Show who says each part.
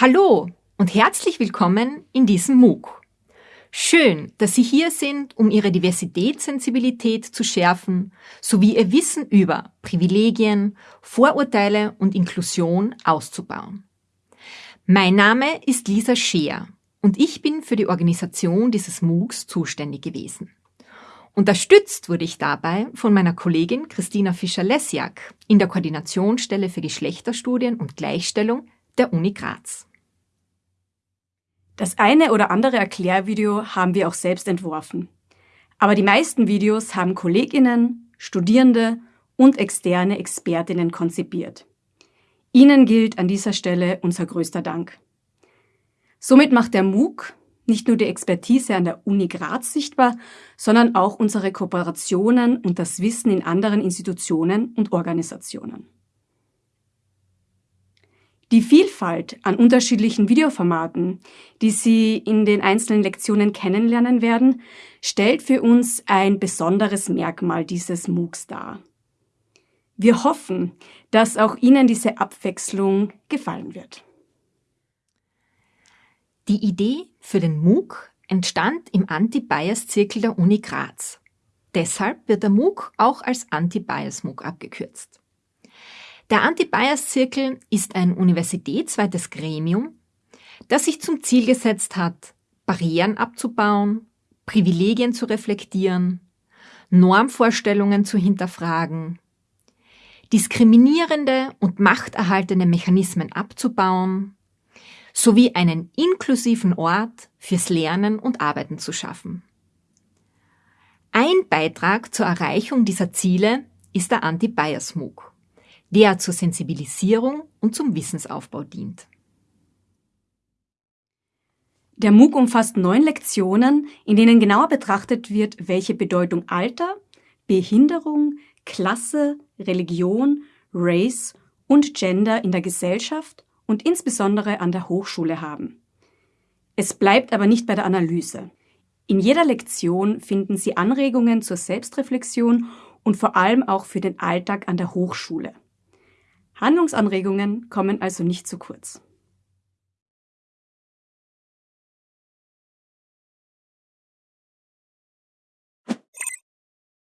Speaker 1: Hallo und herzlich willkommen in diesem MOOC. Schön, dass Sie hier sind, um Ihre Diversitätssensibilität zu schärfen, sowie Ihr Wissen über Privilegien, Vorurteile und Inklusion auszubauen. Mein Name ist Lisa Scheer und ich bin für die Organisation dieses MOOCs zuständig gewesen. Unterstützt wurde ich dabei von meiner Kollegin Christina Fischer-Lessiak in der Koordinationsstelle für Geschlechterstudien und Gleichstellung der Uni Graz.
Speaker 2: Das eine oder andere Erklärvideo haben wir auch selbst entworfen. Aber die meisten Videos haben Kolleginnen, Studierende und externe Expertinnen konzipiert. Ihnen gilt an dieser Stelle unser größter Dank. Somit macht der MOOC nicht nur die Expertise an der Uni Graz sichtbar, sondern auch unsere Kooperationen und das Wissen in anderen Institutionen und Organisationen. Die Vielfalt an unterschiedlichen Videoformaten, die Sie in den einzelnen Lektionen kennenlernen werden, stellt für uns ein besonderes Merkmal dieses MOOCs dar. Wir hoffen, dass auch Ihnen diese Abwechslung gefallen wird.
Speaker 1: Die Idee für den MOOC entstand im Anti-Bias-Zirkel der Uni Graz. Deshalb wird der MOOC auch als Anti-Bias-MOOC abgekürzt. Der Anti-Bias-Zirkel ist ein universitätsweites Gremium, das sich zum Ziel gesetzt hat, Barrieren abzubauen, Privilegien zu reflektieren, Normvorstellungen zu hinterfragen, diskriminierende und machterhaltende Mechanismen abzubauen, sowie einen inklusiven Ort fürs Lernen und Arbeiten zu schaffen. Ein Beitrag zur Erreichung dieser Ziele ist der Anti-Bias MOOC der zur Sensibilisierung und zum Wissensaufbau dient.
Speaker 2: Der MOOC umfasst neun Lektionen, in denen genauer betrachtet wird, welche Bedeutung Alter, Behinderung, Klasse, Religion, Race und Gender in der Gesellschaft und insbesondere an der Hochschule haben. Es bleibt aber nicht bei der Analyse. In jeder Lektion finden Sie Anregungen zur Selbstreflexion und vor allem auch für den Alltag an der Hochschule. Handlungsanregungen kommen also nicht zu kurz.